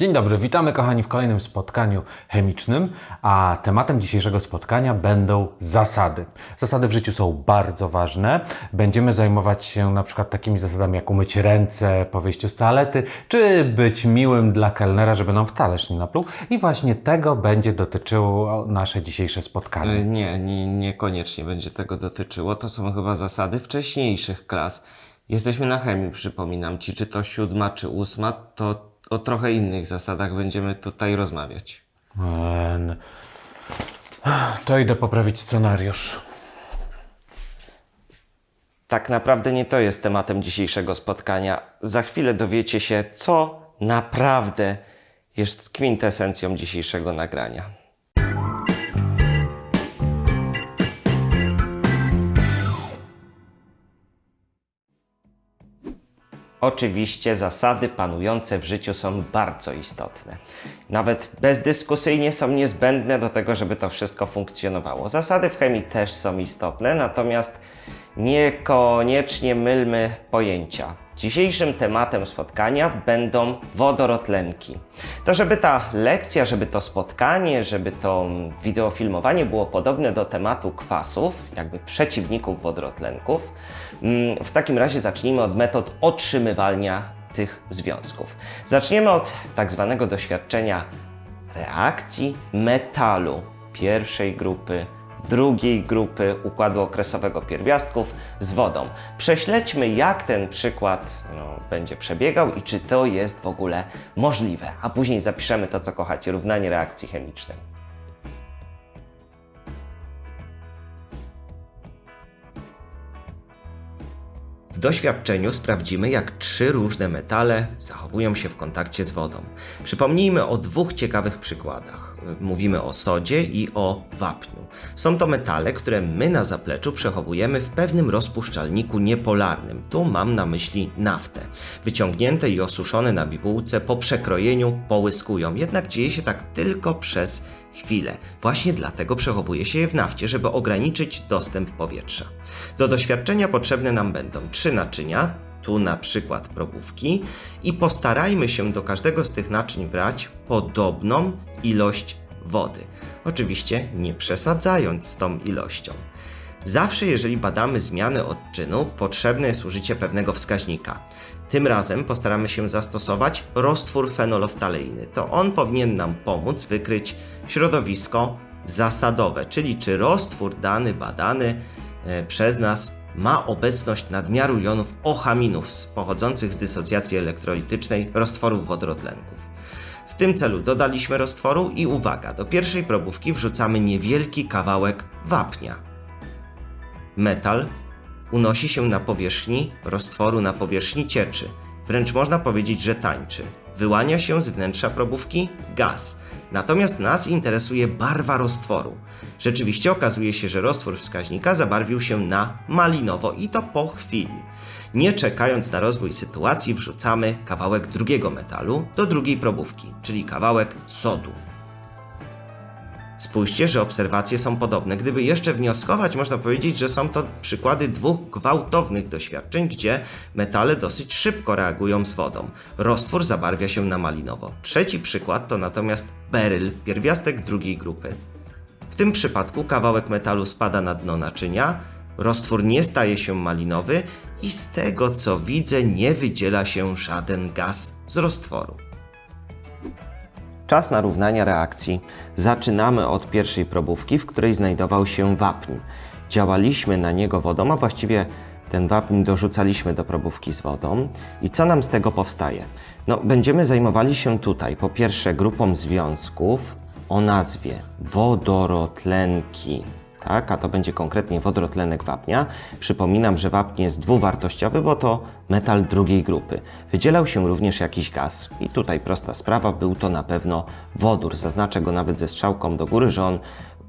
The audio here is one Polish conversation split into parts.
Dzień dobry, witamy kochani w kolejnym spotkaniu chemicznym, a tematem dzisiejszego spotkania będą zasady. Zasady w życiu są bardzo ważne. Będziemy zajmować się na przykład takimi zasadami jak umyć ręce po wyjściu z toalety, czy być miłym dla kelnera, żeby nam w talerz nie napluł. I właśnie tego będzie dotyczyło nasze dzisiejsze spotkanie. E, Nie, nie, niekoniecznie będzie tego dotyczyło. To są chyba zasady wcześniejszych klas. Jesteśmy na chemii, przypominam ci, czy to siódma, czy ósma, to o trochę innych zasadach będziemy tutaj rozmawiać. To idę poprawić scenariusz. Tak naprawdę nie to jest tematem dzisiejszego spotkania. Za chwilę dowiecie się, co naprawdę jest kwintesencją dzisiejszego nagrania. Oczywiście zasady panujące w życiu są bardzo istotne. Nawet bezdyskusyjnie są niezbędne do tego, żeby to wszystko funkcjonowało. Zasady w chemii też są istotne, natomiast niekoniecznie mylmy pojęcia. Dzisiejszym tematem spotkania będą wodorotlenki. To, żeby ta lekcja, żeby to spotkanie, żeby to wideofilmowanie było podobne do tematu kwasów, jakby przeciwników wodorotlenków, mm, w takim razie zacznijmy od metod otrzymywania tych związków. Zaczniemy od tak zwanego doświadczenia reakcji metalu pierwszej grupy, drugiej grupy układu okresowego pierwiastków z wodą. Prześledźmy, jak ten przykład no, będzie przebiegał i czy to jest w ogóle możliwe, a później zapiszemy to, co kochacie, równanie reakcji chemicznej. W doświadczeniu sprawdzimy, jak trzy różne metale zachowują się w kontakcie z wodą. Przypomnijmy o dwóch ciekawych przykładach. Mówimy o sodzie i o wapniu. Są to metale, które my na zapleczu przechowujemy w pewnym rozpuszczalniku niepolarnym. Tu mam na myśli naftę. Wyciągnięte i osuszone na bibułce po przekrojeniu połyskują, jednak dzieje się tak tylko przez chwilę. Właśnie dlatego przechowuje się je w nafcie, żeby ograniczyć dostęp powietrza. Do doświadczenia potrzebne nam będą trzy naczynia, tu na przykład probówki, i postarajmy się do każdego z tych naczyń brać podobną ilość wody. Oczywiście nie przesadzając z tą ilością. Zawsze, jeżeli badamy zmiany odczynu, potrzebne jest użycie pewnego wskaźnika. Tym razem postaramy się zastosować roztwór fenoloftaleiny. To on powinien nam pomóc wykryć środowisko zasadowe, czyli czy roztwór dany badany e, przez nas ma obecność nadmiaru jonów ochaminów pochodzących z dysocjacji elektrolitycznej roztworów wodorotlenków. W tym celu dodaliśmy roztworu i uwaga, do pierwszej probówki wrzucamy niewielki kawałek wapnia. Metal unosi się na powierzchni roztworu na powierzchni cieczy. Wręcz można powiedzieć, że tańczy. Wyłania się z wnętrza probówki gaz. Natomiast nas interesuje barwa roztworu. Rzeczywiście okazuje się, że roztwór wskaźnika zabarwił się na malinowo i to po chwili. Nie czekając na rozwój sytuacji, wrzucamy kawałek drugiego metalu do drugiej probówki, czyli kawałek sodu. Spójrzcie, że obserwacje są podobne. Gdyby jeszcze wnioskować, można powiedzieć, że są to przykłady dwóch gwałtownych doświadczeń, gdzie metale dosyć szybko reagują z wodą. Roztwór zabarwia się na malinowo. Trzeci przykład to natomiast beryl, pierwiastek drugiej grupy. W tym przypadku kawałek metalu spada na dno naczynia, roztwór nie staje się malinowy i z tego co widzę nie wydziela się żaden gaz z roztworu. Czas na równania reakcji. Zaczynamy od pierwszej probówki, w której znajdował się wapń. Działaliśmy na niego wodą, a właściwie ten wapń dorzucaliśmy do probówki z wodą. I co nam z tego powstaje? No, będziemy zajmowali się tutaj po pierwsze grupą związków o nazwie wodorotlenki. Tak, a to będzie konkretnie wodorotlenek wapnia. Przypominam, że wapń jest dwuwartościowy, bo to metal drugiej grupy. Wydzielał się również jakiś gaz. I tutaj prosta sprawa, był to na pewno wodór. Zaznaczę go nawet ze strzałką do góry, że on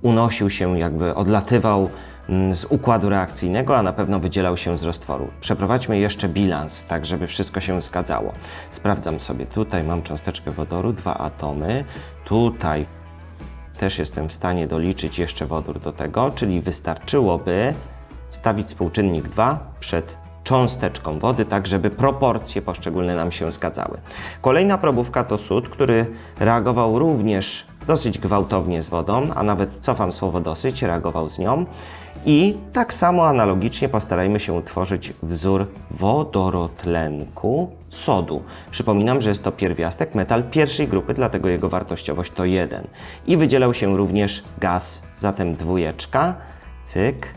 unosił się, jakby odlatywał mm, z układu reakcyjnego, a na pewno wydzielał się z roztworu. Przeprowadźmy jeszcze bilans, tak żeby wszystko się zgadzało. Sprawdzam sobie, tutaj mam cząsteczkę wodoru, dwa atomy, tutaj też jestem w stanie doliczyć jeszcze wodór do tego, czyli wystarczyłoby stawić współczynnik 2 przed cząsteczką wody, tak żeby proporcje poszczególne nam się zgadzały. Kolejna probówka to sód, który reagował również dosyć gwałtownie z wodą, a nawet cofam słowo dosyć, reagował z nią. I tak samo analogicznie postarajmy się utworzyć wzór wodorotlenku sodu. Przypominam, że jest to pierwiastek, metal pierwszej grupy, dlatego jego wartościowość to 1. I wydzielał się również gaz, zatem dwójeczka, cyk,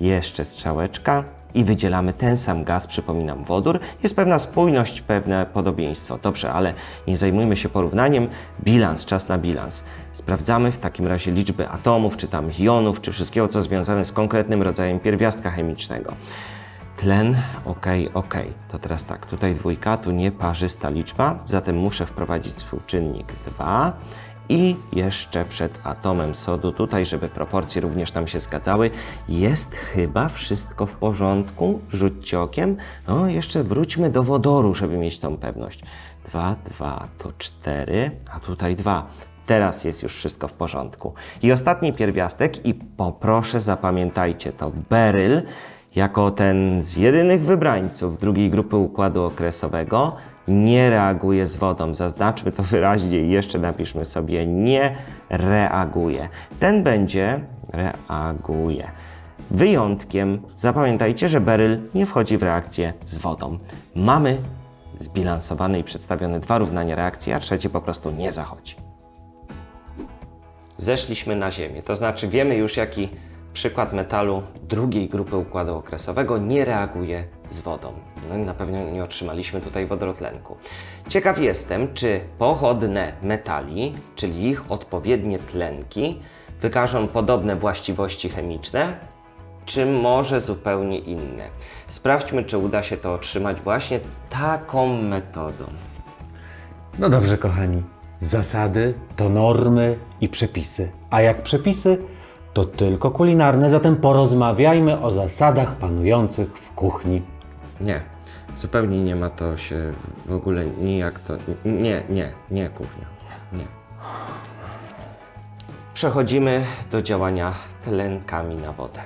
jeszcze strzałeczka i wydzielamy ten sam gaz, przypominam, wodór. Jest pewna spójność, pewne podobieństwo. Dobrze, ale nie zajmujmy się porównaniem. Bilans, czas na bilans. Sprawdzamy w takim razie liczby atomów, czy tam jonów, czy wszystkiego, co związane z konkretnym rodzajem pierwiastka chemicznego. Tlen, ok, ok. To teraz tak, tutaj dwójka, tu nieparzysta liczba, zatem muszę wprowadzić współczynnik 2 i jeszcze przed atomem sodu, tutaj, żeby proporcje również nam się zgadzały, jest chyba wszystko w porządku. Rzućcie okiem. No, jeszcze wróćmy do wodoru, żeby mieć tą pewność. 2, 2 to 4, a tutaj 2. Teraz jest już wszystko w porządku. I ostatni pierwiastek, i poproszę zapamiętajcie to, beryl, jako ten z jedynych wybrańców drugiej grupy układu okresowego, nie reaguje z wodą. Zaznaczmy to wyraźnie i jeszcze napiszmy sobie nie reaguje. Ten będzie reaguje. Wyjątkiem zapamiętajcie, że beryl nie wchodzi w reakcję z wodą. Mamy zbilansowane i przedstawione dwa równania reakcji, a trzecie po prostu nie zachodzi. Zeszliśmy na Ziemię, to znaczy wiemy już jaki przykład metalu drugiej grupy układu okresowego nie reaguje z wodą. No i na pewno nie otrzymaliśmy tutaj wodorotlenku. Ciekaw jestem, czy pochodne metali, czyli ich odpowiednie tlenki, wykażą podobne właściwości chemiczne, czy może zupełnie inne. Sprawdźmy, czy uda się to otrzymać właśnie taką metodą. No dobrze, kochani. Zasady to normy i przepisy. A jak przepisy, to tylko kulinarne, zatem porozmawiajmy o zasadach panujących w kuchni. Nie, zupełnie nie ma to się w ogóle nijak to. Nie, nie, nie, kuchnia. Nie. Przechodzimy do działania tlenkami na wodę.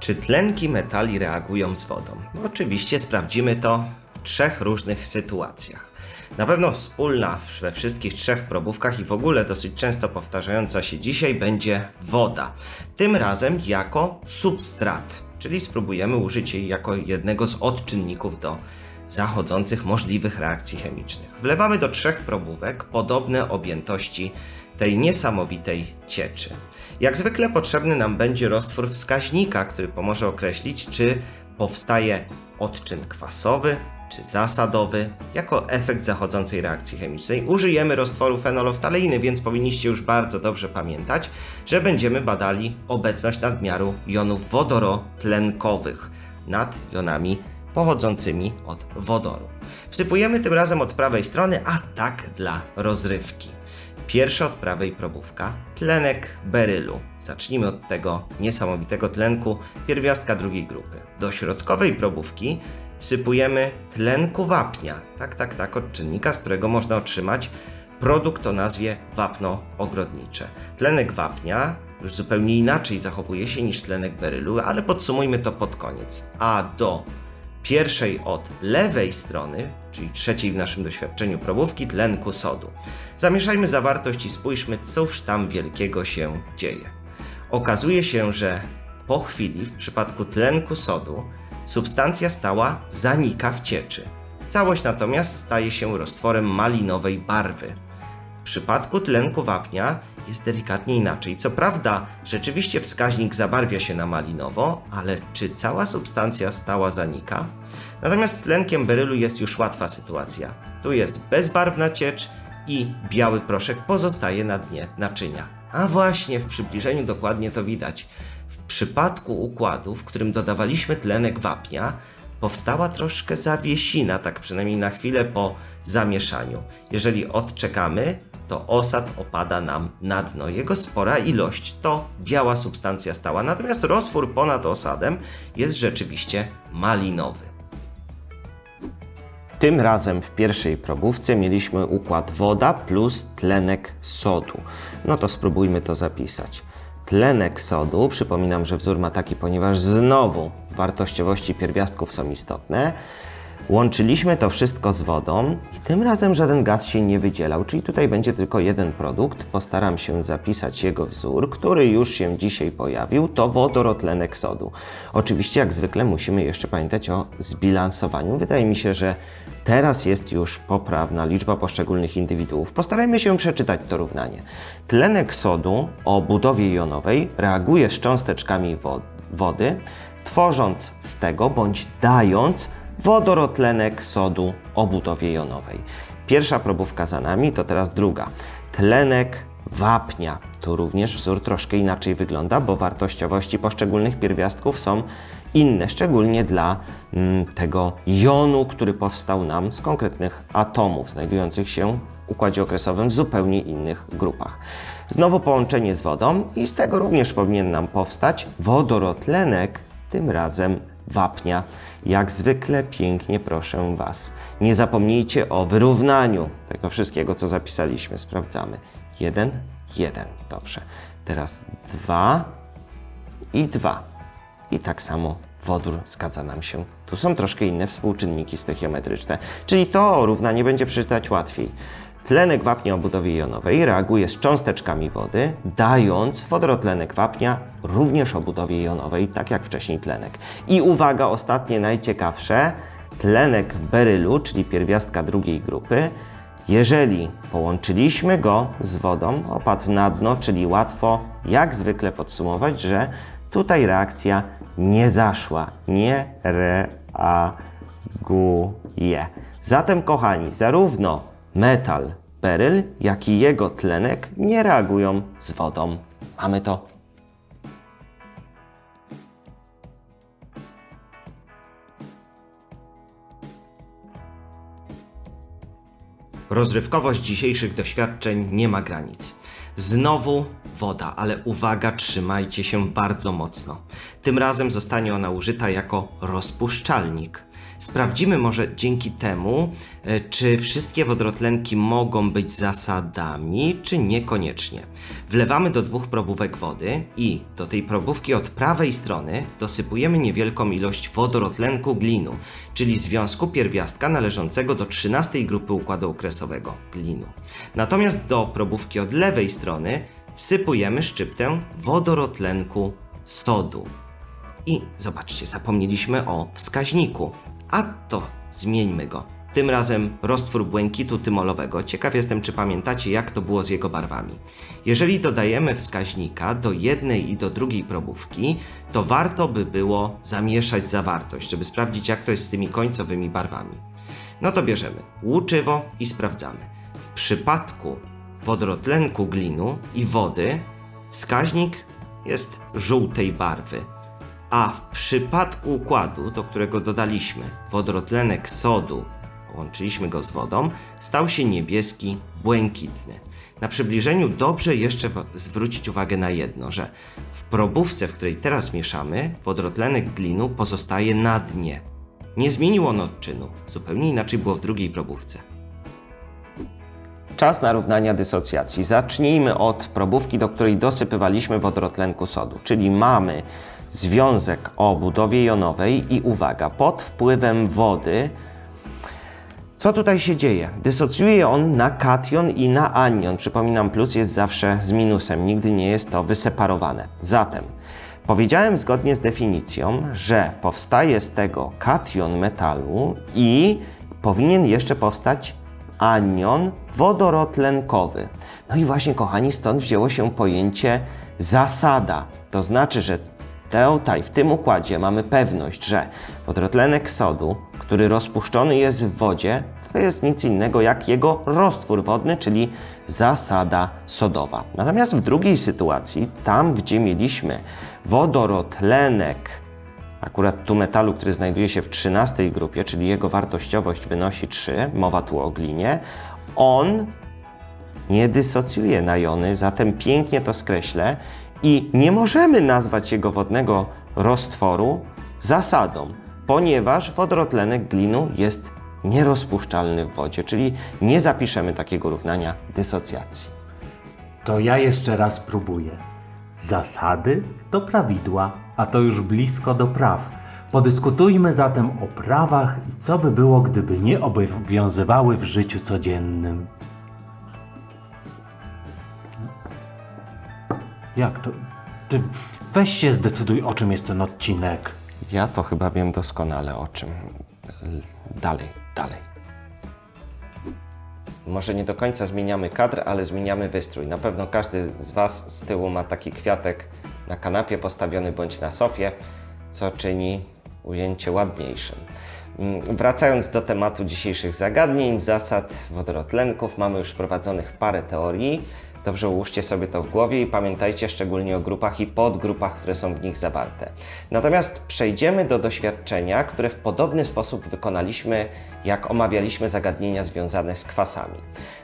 Czy tlenki metali reagują z wodą? Oczywiście sprawdzimy to trzech różnych sytuacjach. Na pewno wspólna we wszystkich trzech probówkach i w ogóle dosyć często powtarzająca się dzisiaj będzie woda. Tym razem jako substrat, czyli spróbujemy użyć jej jako jednego z odczynników do zachodzących możliwych reakcji chemicznych. Wlewamy do trzech probówek podobne objętości tej niesamowitej cieczy. Jak zwykle potrzebny nam będzie roztwór wskaźnika, który pomoże określić, czy powstaje odczyn kwasowy, czy zasadowy, jako efekt zachodzącej reakcji chemicznej. Użyjemy roztworu fenoloftaleiny, więc powinniście już bardzo dobrze pamiętać, że będziemy badali obecność nadmiaru jonów wodorotlenkowych nad jonami pochodzącymi od wodoru. Wsypujemy tym razem od prawej strony, a tak dla rozrywki. Pierwsza od prawej probówka, tlenek berylu. Zacznijmy od tego niesamowitego tlenku pierwiastka drugiej grupy. Do środkowej probówki wsypujemy tlenku wapnia. Tak, tak, tak, odczynnika, z którego można otrzymać produkt o nazwie wapno ogrodnicze. Tlenek wapnia już zupełnie inaczej zachowuje się niż tlenek berylu, ale podsumujmy to pod koniec. A do pierwszej od lewej strony, czyli trzeciej w naszym doświadczeniu probówki, tlenku sodu. Zamieszajmy zawartość i spójrzmy, cóż tam wielkiego się dzieje. Okazuje się, że po chwili, w przypadku tlenku sodu, substancja stała zanika w cieczy. Całość natomiast staje się roztworem malinowej barwy. W przypadku tlenku wapnia jest delikatnie inaczej. Co prawda, rzeczywiście wskaźnik zabarwia się na malinowo, ale czy cała substancja stała zanika? Natomiast z tlenkiem berylu jest już łatwa sytuacja. Tu jest bezbarwna ciecz i biały proszek pozostaje na dnie naczynia. A właśnie w przybliżeniu dokładnie to widać. W przypadku układu, w którym dodawaliśmy tlenek wapnia, powstała troszkę zawiesina, tak przynajmniej na chwilę po zamieszaniu. Jeżeli odczekamy, to osad opada nam na dno. Jego spora ilość to biała substancja stała, natomiast roztwór ponad osadem jest rzeczywiście malinowy. Tym razem w pierwszej probówce mieliśmy układ woda plus tlenek sodu. No to spróbujmy to zapisać. Tlenek sodu, przypominam, że wzór ma taki, ponieważ znowu wartościowości pierwiastków są istotne. Łączyliśmy to wszystko z wodą i tym razem żaden gaz się nie wydzielał, czyli tutaj będzie tylko jeden produkt. Postaram się zapisać jego wzór, który już się dzisiaj pojawił, to wodorotlenek sodu. Oczywiście jak zwykle musimy jeszcze pamiętać o zbilansowaniu. Wydaje mi się, że teraz jest już poprawna liczba poszczególnych indywiduów. Postarajmy się przeczytać to równanie. Tlenek sodu o budowie jonowej reaguje z cząsteczkami wo- wody, tworząc z tego bądź dając wodorotlenek sodu o budowie jonowej. Pierwsza probówka za nami, to teraz druga. Tlenek wapnia. Tu również wzór troszkę inaczej wygląda, bo wartościowości poszczególnych pierwiastków są inne, szczególnie dla mm, tego jonu, który powstał nam z konkretnych atomów znajdujących się w układzie okresowym w zupełnie innych grupach. Znowu połączenie z wodą i z tego również powinien nam powstać wodorotlenek, tym razem wapnia. Jak zwykle pięknie proszę Was. Nie zapomnijcie o wyrównaniu tego wszystkiego, co zapisaliśmy. Sprawdzamy. Jeden, jeden. Dobrze. Teraz dwa i dwa. I tak samo wodór zgadza nam się. Tu są troszkę inne współczynniki stoichiometryczne, czyli to równanie będzie przeczytać łatwiej. Tlenek wapnia o budowie jonowej reaguje z cząsteczkami wody, dając wodorotlenek wapnia również o budowie jonowej, tak jak wcześniej tlenek. I uwaga, ostatnie najciekawsze, tlenek berylu, czyli pierwiastka drugiej grupy, jeżeli połączyliśmy go z wodą, opadł na dno, czyli łatwo jak zwykle podsumować, że tutaj reakcja nie zaszła, nie reaguje. Zatem, kochani, zarówno metal beryl, jak i jego tlenek nie reagują z wodą. Mamy to. Rozrywkowość dzisiejszych doświadczeń nie ma granic. Znowu woda, ale uwaga, trzymajcie się bardzo mocno. Tym razem zostanie ona użyta jako rozpuszczalnik. Sprawdzimy może dzięki temu, e, czy wszystkie wodorotlenki mogą być zasadami, czy niekoniecznie. Wlewamy do dwóch probówek wody i do tej probówki od prawej strony dosypujemy niewielką ilość wodorotlenku glinu, czyli związku pierwiastka należącego do 13 grupy układu okresowego glinu. Natomiast do probówki od lewej strony wsypujemy szczyptę wodorotlenku sodu. I zobaczcie, zapomnieliśmy o wskaźniku. A to zmieńmy go. Tym razem roztwór błękitu tymolowego. Ciekaw jestem, czy pamiętacie, jak to było z jego barwami. Jeżeli dodajemy wskaźnika do jednej i do drugiej probówki, to warto by było zamieszać zawartość, żeby sprawdzić, jak to jest z tymi końcowymi barwami. No to bierzemy łuczywo i sprawdzamy. W przypadku wodorotlenku glinu i wody wskaźnik jest żółtej barwy, a w przypadku układu, do którego dodaliśmy wodorotlenek sodu, połączyliśmy go z wodą, stał się niebieski, błękitny. Na przybliżeniu dobrze jeszcze zwrócić uwagę na jedno, że w probówce, w której teraz mieszamy, wodorotlenek glinu pozostaje na dnie. Nie zmienił on odczynu, zupełnie inaczej było w drugiej probówce. Czas na równania dysocjacji. Zacznijmy od probówki, do której dosypywaliśmy wodorotlenku sodu, czyli mamy związek o budowie jonowej i uwaga, pod wpływem wody co tutaj się dzieje? Dysocjuje on na kation i na anion. Przypominam, plus jest zawsze z minusem, nigdy nie jest to wyseparowane. Zatem powiedziałem zgodnie z definicją, że powstaje z tego kation metalu i powinien jeszcze powstać anion wodorotlenkowy. No i właśnie, kochani, stąd wzięło się pojęcie zasada. To znaczy, że tutaj, w tym układzie mamy pewność, że wodorotlenek sodu, który rozpuszczony jest w wodzie, to jest nic innego jak jego roztwór wodny, czyli zasada sodowa. Natomiast w drugiej sytuacji, tam gdzie mieliśmy wodorotlenek, akurat tu metalu, który znajduje się w 13 grupie, czyli jego wartościowość wynosi 3, mowa tu o glinie, on nie dysocjuje na jony, zatem pięknie to skreślę i nie możemy nazwać jego wodnego roztworu zasadą, ponieważ wodorotlenek glinu jest nierozpuszczalny w wodzie, czyli nie zapiszemy takiego równania dysocjacji. To ja jeszcze raz próbuję. Zasady to prawidła, a to już blisko do praw. Podyskutujmy zatem o prawach i co by było, gdyby nie obowiązywały w życiu codziennym. Jak to? Ty weź się zdecyduj, o czym jest ten odcinek. Ja to chyba wiem doskonale o czym. Dalej, dalej. Może nie do końca zmieniamy kadr, ale zmieniamy wystrój. Na pewno każdy z Was z tyłu ma taki kwiatek na kanapie postawiony bądź na sofie, co czyni ujęcie ładniejszym. Mm, Wracając do tematu dzisiejszych zagadnień, zasad wodorotlenków, mamy już wprowadzonych parę teorii. Dobrze ułóżcie sobie to w głowie i pamiętajcie szczególnie o grupach i podgrupach, które są w nich zawarte. Natomiast przejdziemy do doświadczenia, które w podobny sposób wykonaliśmy, jak omawialiśmy zagadnienia związane z kwasami.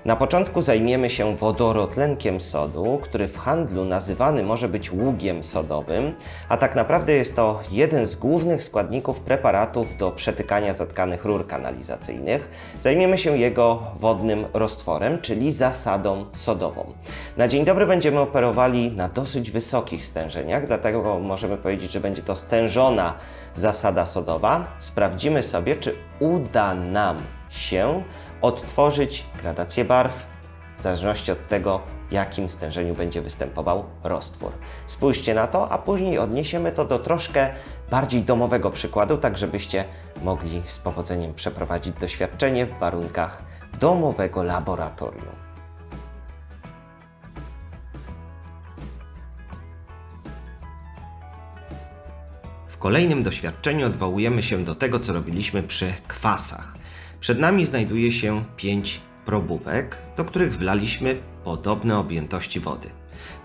Na początku zajmiemy się wodorotlenkiem sodu, który w handlu nazywany może być ługiem sodowym, a tak naprawdę jest to jeden z głównych składników preparatów do przetykania zatkanych rur kanalizacyjnych. Zajmiemy się jego wodnym roztworem, czyli zasadą sodową. Na dzień dobry będziemy operowali na dosyć wysokich stężeniach, dlatego możemy powiedzieć, że będzie to stężona zasada sodowa. Sprawdzimy sobie, czy uda nam się odtworzyć gradację barw w zależności od tego, jakim stężeniu będzie występował roztwór. Spójrzcie na to, a później odniesiemy to do troszkę bardziej domowego przykładu, tak żebyście mogli z powodzeniem przeprowadzić doświadczenie w warunkach domowego laboratorium. Kolejnym doświadczeniu odwołujemy się do tego, co robiliśmy przy kwasach. Przed nami znajduje się pięć probówek, do których wlaliśmy podobne objętości wody.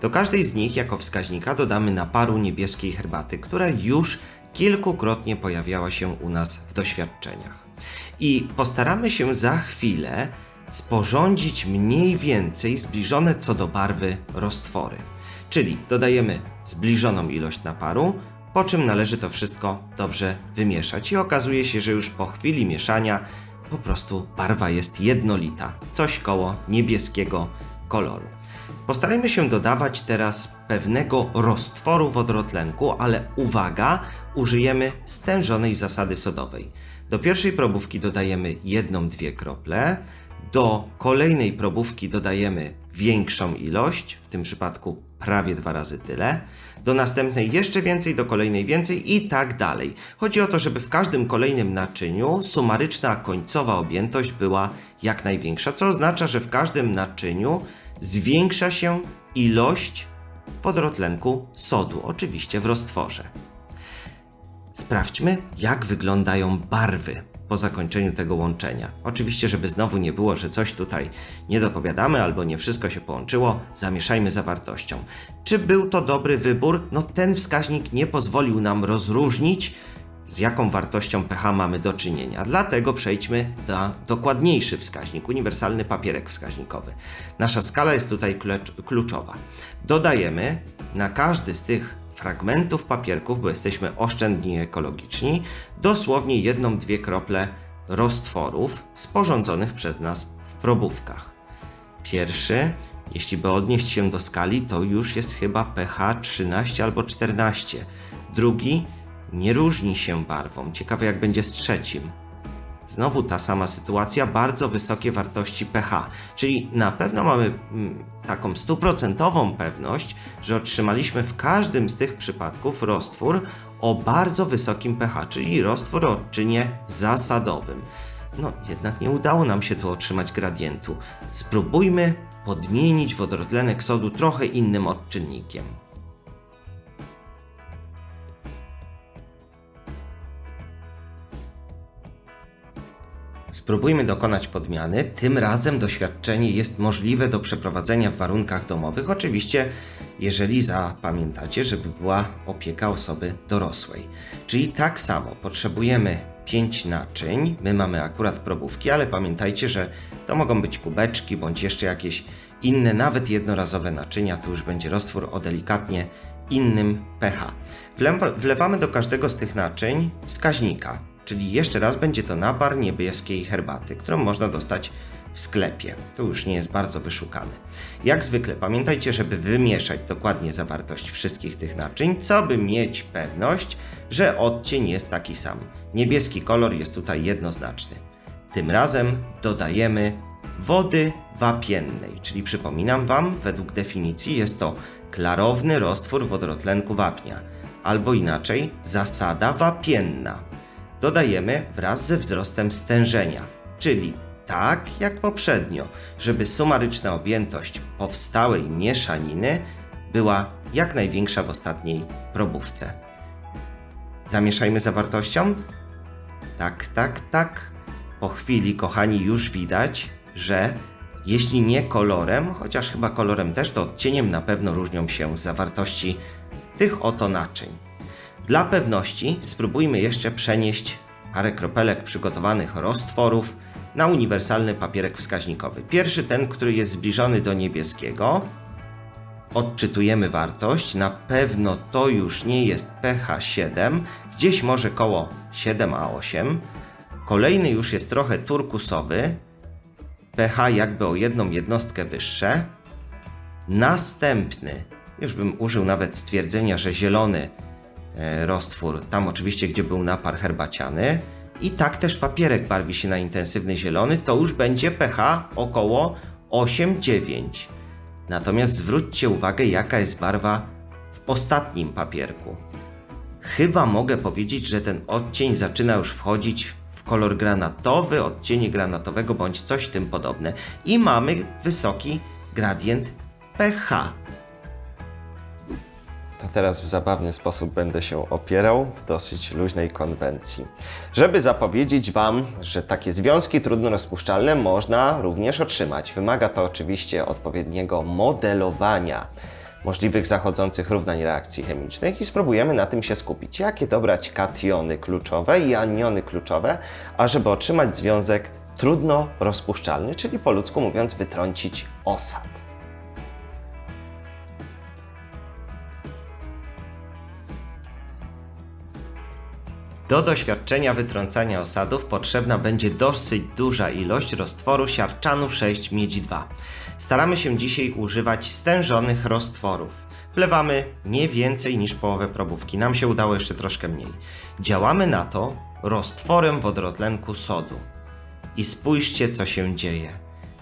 Do każdej z nich jako wskaźnika dodamy naparu niebieskiej herbaty, która już kilkukrotnie pojawiała się u nas w doświadczeniach. I postaramy się za chwilę sporządzić mniej więcej zbliżone co do barwy roztwory. Czyli dodajemy zbliżoną ilość naparu, po czym należy to wszystko dobrze wymieszać i okazuje się, że już po chwili mieszania po prostu barwa jest jednolita, coś koło niebieskiego koloru. Postarajmy się dodawać teraz pewnego roztworu wodorotlenku, ale uwaga, użyjemy stężonej zasady sodowej. Do pierwszej probówki dodajemy jedną, dwie krople, do kolejnej probówki dodajemy większą ilość, w tym przypadku prawie dwa razy tyle, do następnej jeszcze więcej, do kolejnej więcej i tak dalej. Chodzi o to, żeby w każdym kolejnym naczyniu sumaryczna końcowa objętość była jak największa, co oznacza, że w każdym naczyniu zwiększa się ilość wodorotlenku sodu, oczywiście w roztworze. Sprawdźmy, jak wyglądają barwy po zakończeniu tego łączenia. Oczywiście, żeby znowu nie było, że coś tutaj nie dopowiadamy albo nie wszystko się połączyło, zamieszajmy zawartością. Czy był to dobry wybór? No ten wskaźnik nie pozwolił nam rozróżnić, z jaką wartością pH mamy do czynienia. Dlatego przejdźmy na dokładniejszy wskaźnik, uniwersalny papierek wskaźnikowy. Nasza skala jest tutaj klecz- kluczowa. Dodajemy na każdy z tych fragmentów papierków, bo jesteśmy oszczędni i ekologiczni, dosłownie jedną, dwie krople roztworów sporządzonych przez nas w probówkach. Pierwszy, jeśli by odnieść się do skali, to już jest chyba pH 13 albo 14. Drugi nie różni się barwą. Ciekawe jak będzie z trzecim. Znowu ta sama sytuacja, bardzo wysokie wartości pH, czyli na pewno mamy mm, taką stuprocentową pewność, że otrzymaliśmy w każdym z tych przypadków roztwór o bardzo wysokim pH, czyli roztwór o odczynie zasadowym. No, jednak nie udało nam się tu otrzymać gradientu. Spróbujmy podmienić wodorotlenek sodu trochę innym odczynnikiem. Spróbujmy dokonać podmiany. Tym razem doświadczenie jest możliwe do przeprowadzenia w warunkach domowych. Oczywiście, jeżeli zapamiętacie, żeby była opieka osoby dorosłej. Czyli tak samo potrzebujemy 5 naczyń. My mamy akurat probówki, ale pamiętajcie, że to mogą być kubeczki bądź jeszcze jakieś inne, nawet jednorazowe naczynia. Tu już będzie roztwór o delikatnie innym pH. Wlewa- Wlewamy do każdego z tych naczyń wskaźnika czyli jeszcze raz będzie to napar niebieskiej herbaty, którą można dostać w sklepie. To już nie jest bardzo wyszukane. Jak zwykle pamiętajcie, żeby wymieszać dokładnie zawartość wszystkich tych naczyń, co by mieć pewność, że odcień jest taki sam. Niebieski kolor jest tutaj jednoznaczny. Tym razem dodajemy wody wapiennej, czyli przypominam Wam, według definicji jest to klarowny roztwór wodorotlenku wapnia, albo inaczej zasada wapienna. Dodajemy wraz ze wzrostem stężenia, czyli tak jak poprzednio, żeby sumaryczna objętość powstałej mieszaniny była jak największa w ostatniej probówce. Zamieszajmy zawartością? Tak, tak, tak. Po chwili, kochani, już widać, że jeśli nie kolorem, chociaż chyba kolorem też, to odcieniem na pewno różnią się zawartości tych oto naczyń. Dla pewności spróbujmy jeszcze przenieść parę kropelek przygotowanych roztworów na uniwersalny papierek wskaźnikowy. Pierwszy ten, który jest zbliżony do niebieskiego. Odczytujemy wartość. Na pewno to już nie jest pH 7, gdzieś może koło 7 a 8. Kolejny już jest trochę turkusowy, pH jakby o jedną jednostkę wyższe. Następny, już bym użył nawet stwierdzenia, że zielony roztwór, tam oczywiście gdzie był napar herbaciany. I tak też papierek barwi się na intensywny zielony, to już będzie pH około 8-9. Natomiast zwróćcie uwagę, jaka jest barwa w ostatnim papierku. Chyba mogę powiedzieć, że ten odcień zaczyna już wchodzić w kolor granatowy, odcienie granatowego bądź coś tym podobne. I mamy wysoki gradient pH. To teraz w zabawny sposób będę się opierał w dosyć luźnej konwencji. Żeby zapowiedzieć Wam, że takie związki trudno rozpuszczalne można również otrzymać. Wymaga to oczywiście odpowiedniego modelowania możliwych zachodzących równań reakcji chemicznych i spróbujemy na tym się skupić. Jakie dobrać kationy kluczowe i aniony kluczowe, ażeby otrzymać związek trudno rozpuszczalny, czyli po ludzku mówiąc wytrącić osad. Do doświadczenia wytrącania osadów potrzebna będzie dosyć duża ilość roztworu siarczanu 6 miedzi 2. Staramy się dzisiaj używać stężonych roztworów. Wlewamy nie więcej niż połowę probówki. Nam się udało jeszcze troszkę mniej. Działamy na to roztworem wodorotlenku sodu. I spójrzcie, co się dzieje.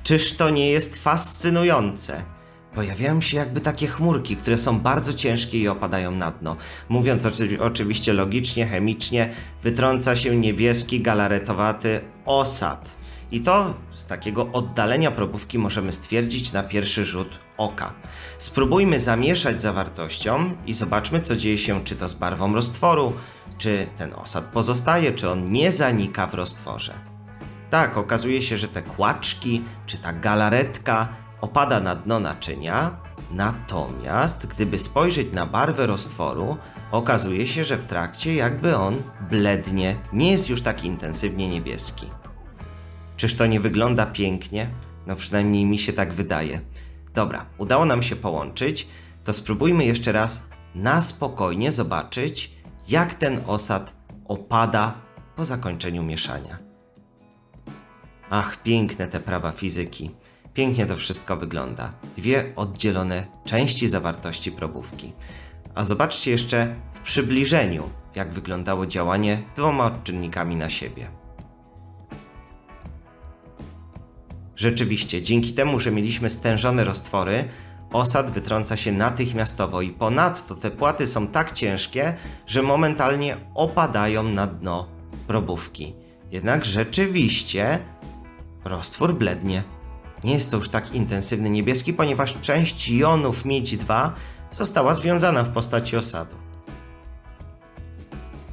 Czyż to nie jest fascynujące? Pojawiają się jakby takie chmurki, które są bardzo ciężkie i opadają na dno. Mówiąc oczy oczywiście logicznie, chemicznie, wytrąca się niebieski, galaretowaty osad. I to z takiego oddalenia probówki możemy stwierdzić na pierwszy rzut oka. Spróbujmy zamieszać zawartością i zobaczmy, co dzieje się czy to z barwą roztworu, czy ten osad pozostaje, czy on nie zanika w roztworze. Tak, okazuje się, że te kłaczki, czy ta galaretka opada na dno naczynia, natomiast gdyby spojrzeć na barwę roztworu, okazuje się, że w trakcie jakby on blednie, nie jest już tak intensywnie niebieski. Czyż to nie wygląda pięknie? No przynajmniej mi się tak wydaje. Dobra, udało nam się połączyć, to spróbujmy jeszcze raz na spokojnie zobaczyć, jak ten osad opada po zakończeniu mieszania. Ach, piękne te prawa fizyki. Pięknie to wszystko wygląda. Dwie oddzielone części zawartości probówki. A zobaczcie jeszcze w przybliżeniu, jak wyglądało działanie dwoma odczynnikami na siebie. Rzeczywiście, dzięki temu, że mieliśmy stężone roztwory, osad wytrąca się natychmiastowo i ponadto te płaty są tak ciężkie, że momentalnie opadają na dno probówki. Jednak rzeczywiście roztwór blednie. Nie jest to już tak intensywny niebieski, ponieważ część jonów miedzi 2 została związana w postaci osadu.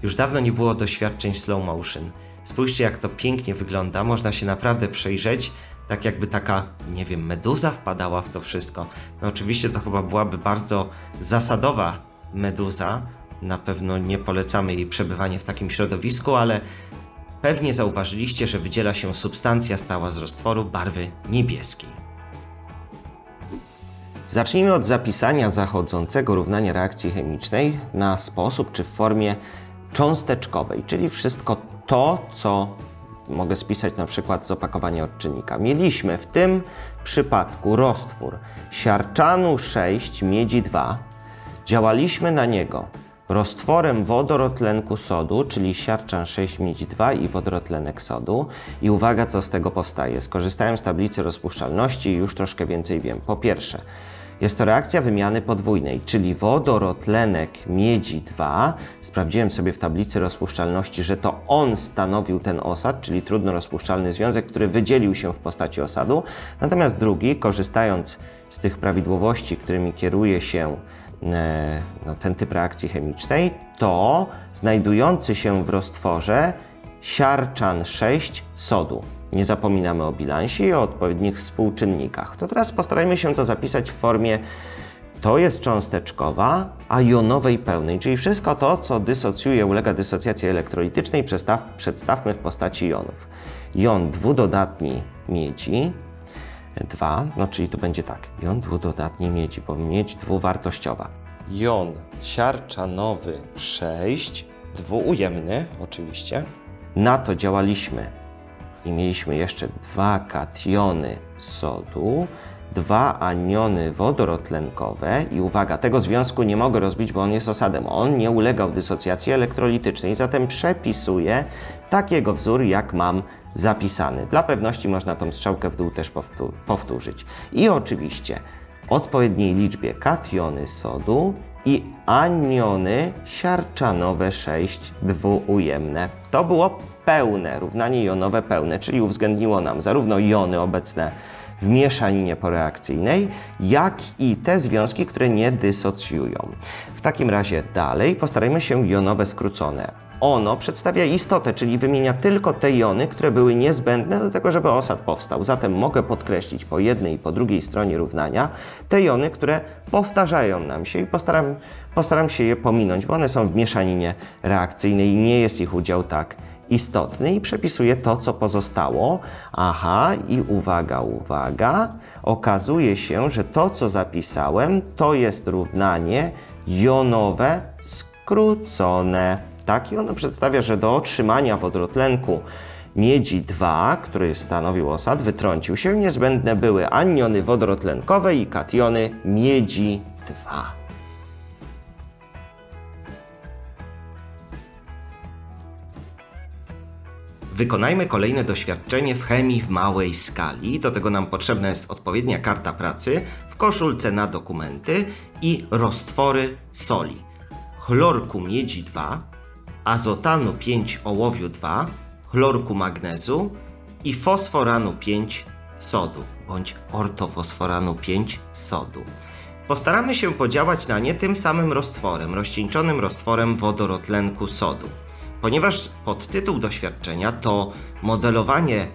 Już dawno nie było doświadczeń slow motion. Spójrzcie, jak to pięknie wygląda. Można się naprawdę przejrzeć, tak jakby taka, nie wiem, meduza wpadała w to wszystko. No oczywiście to chyba byłaby bardzo zasadowa meduza. Na pewno nie polecamy jej przebywania w takim środowisku, ale pewnie zauważyliście, że wydziela się substancja stała z roztworu barwy niebieskiej. Zacznijmy od zapisania zachodzącego równania reakcji chemicznej na sposób czy w formie cząsteczkowej, czyli wszystko to, co mogę spisać na przykład z opakowania odczynnika. Mieliśmy w tym przypadku roztwór siarczanu 6, miedzi 2. Działaliśmy na niego roztworem wodorotlenku sodu, czyli siarczan 6 miedzi 2 i wodorotlenek sodu. I uwaga, co z tego powstaje. Skorzystałem z tablicy rozpuszczalności i już troszkę więcej wiem. Po pierwsze, jest to reakcja wymiany podwójnej, czyli wodorotlenek miedzi 2. Sprawdziłem sobie w tablicy rozpuszczalności, że to on stanowił ten osad, czyli trudno rozpuszczalny związek, który wydzielił się w postaci osadu. Natomiast drugi, korzystając z tych prawidłowości, którymi kieruje się no, ten typ reakcji chemicznej, to znajdujący się w roztworze siarczan 6 sodu. Nie zapominamy o bilansie i o odpowiednich współczynnikach. To teraz postarajmy się to zapisać w formie to jest cząsteczkowa, a jonowej pełnej, czyli wszystko to, co dysocjuje, ulega dysocjacji elektrolitycznej, przestaw, przedstawmy w postaci jonów. Jon dwudodatni miedzi, 2, no czyli tu będzie tak, jon dwudodatni miedzi, bo miedź dwuwartościowa. Jon siarczanowy 6, dwuujemny oczywiście. Na to działaliśmy i mieliśmy jeszcze dwa kationy sodu, dwa aniony wodorotlenkowe i uwaga, tego związku nie mogę rozbić, bo on jest osadem. On nie ulegał dysocjacji elektrolitycznej, zatem przepisuję takiego wzór, jak mam zapisany. Dla pewności można tą strzałkę w dół też powtó- powtórzyć. I oczywiście odpowiedniej liczbie kationy sodu i aniony siarczanowe 6 dwuujemne. To było pełne, równanie jonowe pełne, czyli uwzględniło nam zarówno jony obecne w mieszaninie poreakcyjnej, jak i te związki, które nie dysocjują. W takim razie dalej postarajmy się jonowe skrócone. Ono przedstawia istotę, czyli wymienia tylko te jony, które były niezbędne do tego, żeby osad powstał. Zatem mogę podkreślić po jednej i po drugiej stronie równania te jony, które powtarzają nam się i postaram, postaram się je pominąć, bo one są w mieszaninie reakcyjnej i nie jest ich udział tak istotny i przepisuję to, co pozostało. Aha, i uwaga, uwaga, okazuje się, że to, co zapisałem, to jest równanie jonowe skrócone. Tak, i ono przedstawia, że do otrzymania wodorotlenku miedzi 2, który stanowił osad, wytrącił się, niezbędne były aniony wodorotlenkowe i kationy miedzi 2. Wykonajmy kolejne doświadczenie w chemii w małej skali. Do tego nam potrzebna jest odpowiednia karta pracy w koszulce na dokumenty i roztwory soli. Chlorku miedzi 2, azotanu 5 ołowiu 2, chlorku magnezu i fosforanu 5 sodu bądź ortofosforanu 5 sodu. Postaramy się podziałać na nie tym samym roztworem, rozcieńczonym roztworem wodorotlenku sodu. Ponieważ podtytuł doświadczenia to modelowanie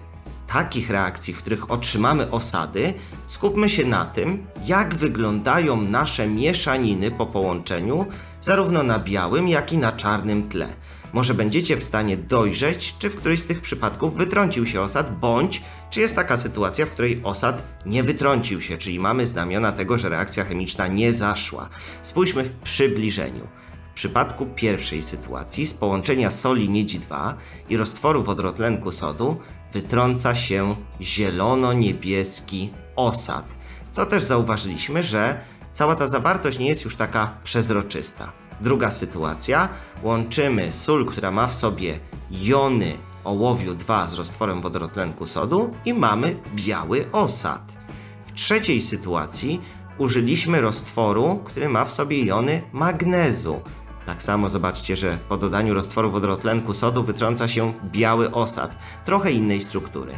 takich reakcji, w których otrzymamy osady, skupmy się na tym, jak wyglądają nasze mieszaniny po połączeniu, zarówno na białym, jak i na czarnym tle. Może będziecie w stanie dojrzeć, czy w którymś z tych przypadków wytrącił się osad, bądź czy jest taka sytuacja, w której osad nie wytrącił się, czyli mamy znamiona tego, że reakcja chemiczna nie zaszła. Spójrzmy w przybliżeniu. W przypadku pierwszej sytuacji z połączenia soli miedzi 2 i roztworu wodorotlenku sodu wytrąca się zielono-niebieski osad. Co też zauważyliśmy, że cała ta zawartość nie jest już taka przezroczysta. Druga sytuacja, łączymy sól, która ma w sobie jony ołowiu 2 z roztworem wodorotlenku sodu i mamy biały osad. W trzeciej sytuacji użyliśmy roztworu, który ma w sobie jony magnezu. Tak samo zobaczcie, że po dodaniu roztworu wodorotlenku sodu wytrąca się biały osad, trochę innej struktury.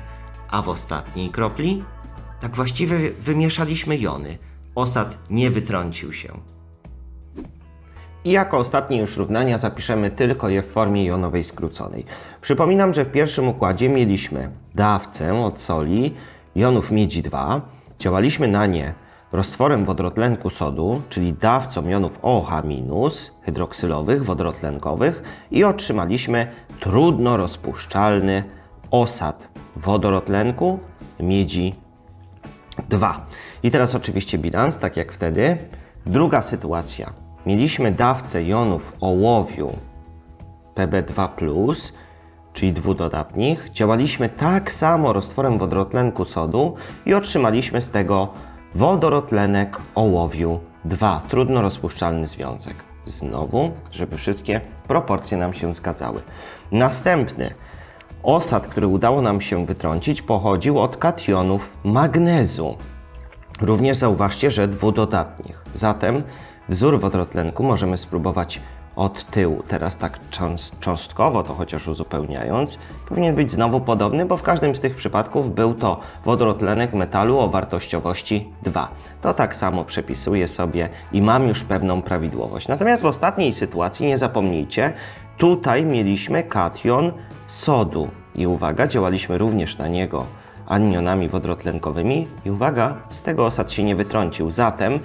A w ostatniej kropli? Tak właściwie wymieszaliśmy jony. Osad nie wytrącił się. I jako ostatnie już równania zapiszemy tylko je w formie jonowej skróconej. Przypominam, że w pierwszym układzie mieliśmy dawcę od soli jonów miedzi 2. Działaliśmy na nie roztworem wodorotlenku sodu, czyli dawcą jonów OH- hydroksylowych, wodorotlenkowych i otrzymaliśmy trudno rozpuszczalny osad wodorotlenku miedzi 2. I teraz oczywiście bilans, tak jak wtedy. Druga sytuacja. Mieliśmy dawcę jonów ołowiu PB2+, czyli dwudodatnich, działaliśmy tak samo roztworem wodorotlenku sodu i otrzymaliśmy z tego wodorotlenek ołowiu 2, trudno rozpuszczalny związek. Znowu, żeby wszystkie proporcje nam się zgadzały. Następny osad, który udało nam się wytrącić, pochodził od kationów magnezu. Również zauważcie, że dwudodatnich. Zatem wzór wodorotlenku możemy spróbować od tyłu. Teraz tak cząst- cząstkowo to chociaż uzupełniając, powinien być znowu podobny, bo w każdym z tych przypadków był to wodorotlenek metalu o wartościowości 2. To tak samo przepisuję sobie i mam już pewną prawidłowość. Natomiast w ostatniej sytuacji, nie zapomnijcie, tutaj mieliśmy kation sodu. I uwaga, działaliśmy również na niego anionami wodorotlenkowymi i uwaga, z tego osad się nie wytrącił. Zatem,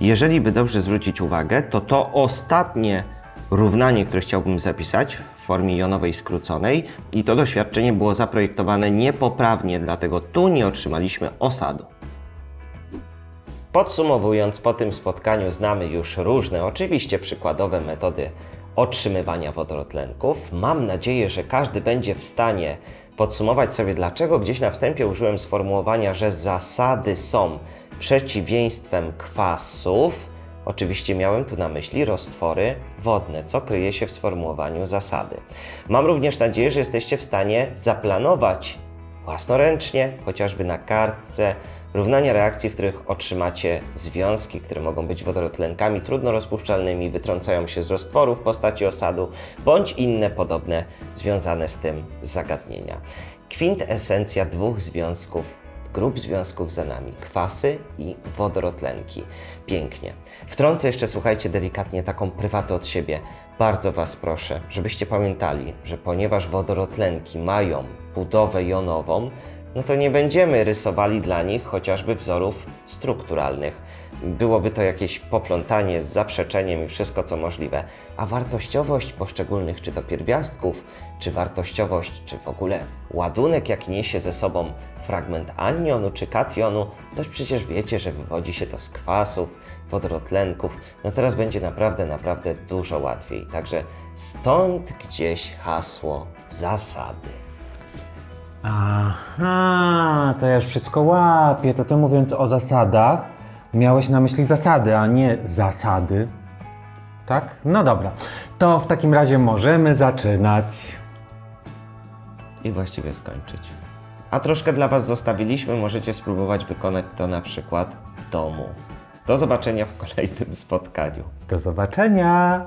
jeżeli by dobrze zwrócić uwagę, to to ostatnie równanie, które chciałbym zapisać w formie jonowej skróconej i to doświadczenie było zaprojektowane niepoprawnie, dlatego tu nie otrzymaliśmy osadu. Podsumowując, po tym spotkaniu znamy już różne, oczywiście przykładowe metody otrzymywania wodorotlenków. Mam nadzieję, że każdy będzie w stanie podsumować sobie, dlaczego gdzieś na wstępie użyłem sformułowania, że zasady są przeciwieństwem kwasów. Oczywiście miałem tu na myśli roztwory wodne, co kryje się w sformułowaniu zasady. Mam również nadzieję, że jesteście w stanie zaplanować własnoręcznie, chociażby na kartce, równania reakcji, w których otrzymacie związki, które mogą być wodorotlenkami trudno rozpuszczalnymi, wytrącają się z roztworu w postaci osadu, bądź inne podobne związane z tym zagadnienia. Kwintesencja dwóch związków, grup związków za nami, kwasy i wodorotlenki. Pięknie. Wtrącę jeszcze, słuchajcie, delikatnie taką prywatę od siebie. Bardzo Was proszę, żebyście pamiętali, że ponieważ wodorotlenki mają budowę jonową, no to nie będziemy rysowali dla nich chociażby wzorów strukturalnych. Byłoby to jakieś poplątanie z zaprzeczeniem i wszystko co możliwe. A wartościowość poszczególnych, czy to pierwiastków, czy wartościowość, czy w ogóle ładunek, jaki niesie ze sobą fragment anionu czy kationu, to przecież wiecie, że wywodzi się to z kwasów, wodorotlenków. No teraz będzie naprawdę, naprawdę dużo łatwiej. Także stąd gdzieś hasło zasady. Aha, to ja już wszystko łapię. To ty mówiąc o zasadach, miałeś na myśli zasady, a nie zasady. Tak? No dobra. To w takim razie możemy zaczynać. i właściwie skończyć. A troszkę dla Was zostawiliśmy, możecie spróbować wykonać to na przykład w domu. Do zobaczenia w kolejnym spotkaniu. Do zobaczenia.